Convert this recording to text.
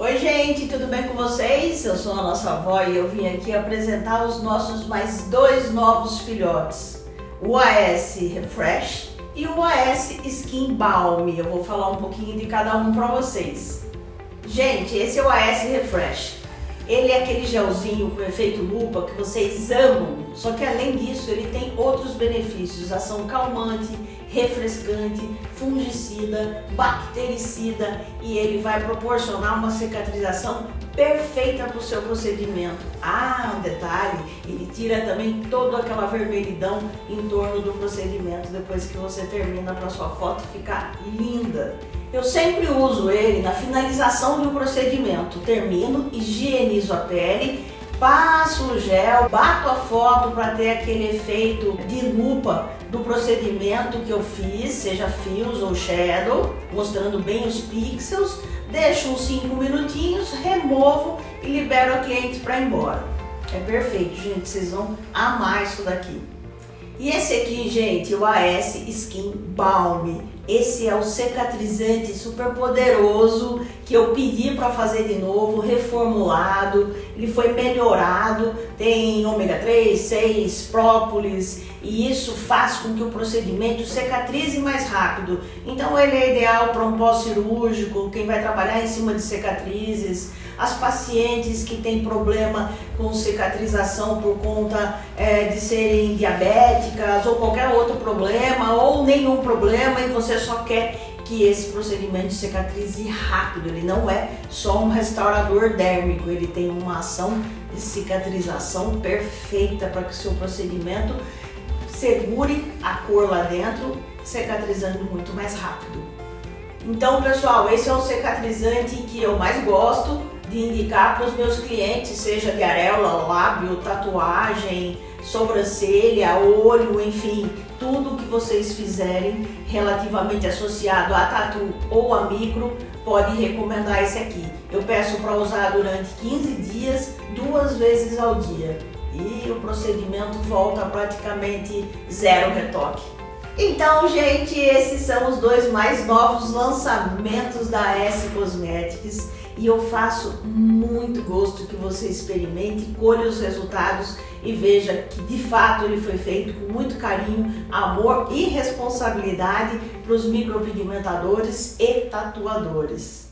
Oi gente, tudo bem com vocês? Eu sou a nossa avó e eu vim aqui apresentar os nossos mais dois novos filhotes. O AS Refresh e o AS Skin Balm. Eu vou falar um pouquinho de cada um para vocês. Gente, esse é o AS Refresh. Ele é aquele gelzinho com efeito lupa que vocês amam, só que além disso ele tem outros benefícios, ação calmante, refrescante, fungicida, bactericida e ele vai proporcionar uma cicatrização perfeita para o seu procedimento. Ah, um detalhe, ele tira também toda aquela vermelhidão em torno do procedimento depois que você termina para sua foto ficar linda. Eu sempre uso ele na finalização do procedimento. Termino, higienizo a pele, passo o gel, bato a foto para ter aquele efeito de lupa do procedimento que eu fiz, seja fios ou shadow, mostrando bem os pixels, deixo uns 5 minutinhos, removo e libero a cliente para ir embora. É perfeito, gente, vocês vão amar isso daqui. E esse aqui, gente, o AS Skin Balm. Esse é o cicatrizante super poderoso que eu pedi para fazer de novo, reformulado. Ele foi melhorado, tem ômega 3, 6, própolis e isso faz com que o procedimento cicatrize mais rápido. Então ele é ideal para um pós-cirúrgico, quem vai trabalhar em cima de cicatrizes, as pacientes que têm problema com cicatrização por conta é, de serem diabéticas ou qualquer outro problema ou nenhum problema e só quer que esse procedimento cicatrize rápido, ele não é só um restaurador dérmico, ele tem uma ação de cicatrização perfeita para que o seu procedimento segure a cor lá dentro, cicatrizando muito mais rápido. Então pessoal, esse é o cicatrizante que eu mais gosto, de indicar para os meus clientes, seja de areola, lábio, tatuagem, sobrancelha, olho, enfim, tudo que vocês fizerem relativamente associado a tatu ou a micro, pode recomendar esse aqui. Eu peço para usar durante 15 dias, duas vezes ao dia. E o procedimento volta praticamente zero retoque. Então, gente, esses são os dois mais novos lançamentos da S Cosmetics e eu faço muito gosto que você experimente, colhe os resultados e veja que de fato ele foi feito com muito carinho, amor e responsabilidade para os micropigmentadores e tatuadores.